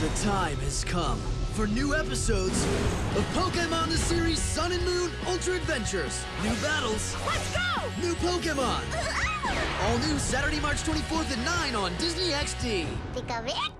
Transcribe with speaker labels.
Speaker 1: The time has come for new episodes of Pokemon the series Sun and Moon Ultra Adventures. New battles,
Speaker 2: Let's go!
Speaker 1: new Pokemon. Uh-huh. All new Saturday, March 24th at 9 on Disney XD.
Speaker 2: Pick a it.